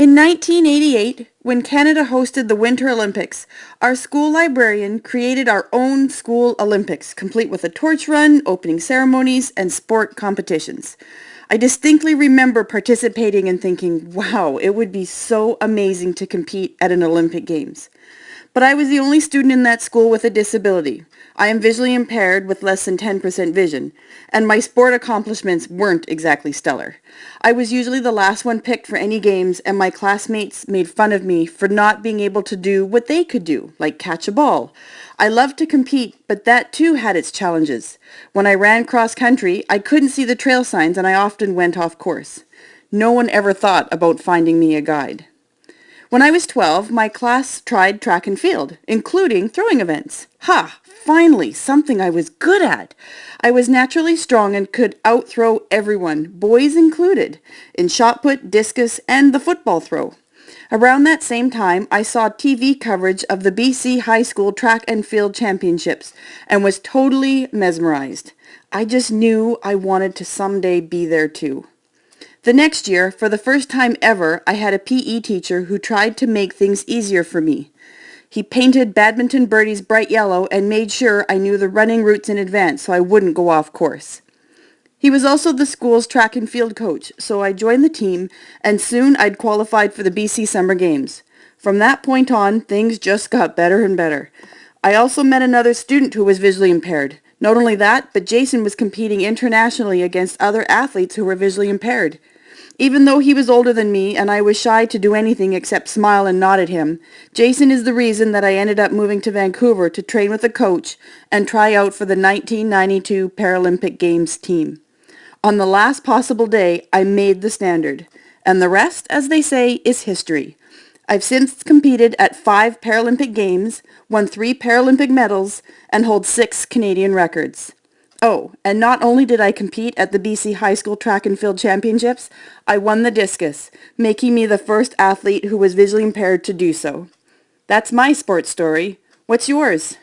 In 1988, when Canada hosted the Winter Olympics, our school librarian created our own school Olympics, complete with a torch run, opening ceremonies, and sport competitions. I distinctly remember participating and thinking, wow, it would be so amazing to compete at an Olympic Games. But I was the only student in that school with a disability. I am visually impaired with less than 10% vision, and my sport accomplishments weren't exactly stellar. I was usually the last one picked for any games, and my classmates made fun of me for not being able to do what they could do, like catch a ball. I loved to compete, but that too had its challenges. When I ran cross country, I couldn't see the trail signs and I often went off course. No one ever thought about finding me a guide. When I was 12, my class tried track and field, including throwing events. Ha! Finally, something I was good at. I was naturally strong and could outthrow everyone, boys included, in shot put, discus, and the football throw. Around that same time, I saw TV coverage of the BC High School Track and Field Championships and was totally mesmerized. I just knew I wanted to someday be there too. The next year, for the first time ever, I had a PE teacher who tried to make things easier for me. He painted badminton birdies bright yellow and made sure I knew the running routes in advance so I wouldn't go off course. He was also the school's track and field coach, so I joined the team and soon I'd qualified for the BC Summer Games. From that point on, things just got better and better. I also met another student who was visually impaired. Not only that, but Jason was competing internationally against other athletes who were visually impaired. Even though he was older than me and I was shy to do anything except smile and nod at him, Jason is the reason that I ended up moving to Vancouver to train with a coach and try out for the 1992 Paralympic Games team. On the last possible day, I made the standard. And the rest, as they say, is history. I've since competed at five Paralympic Games, won three Paralympic medals, and hold six Canadian records. Oh, and not only did I compete at the BC High School Track and Field Championships, I won the discus, making me the first athlete who was visually impaired to do so. That's my sports story. What's yours?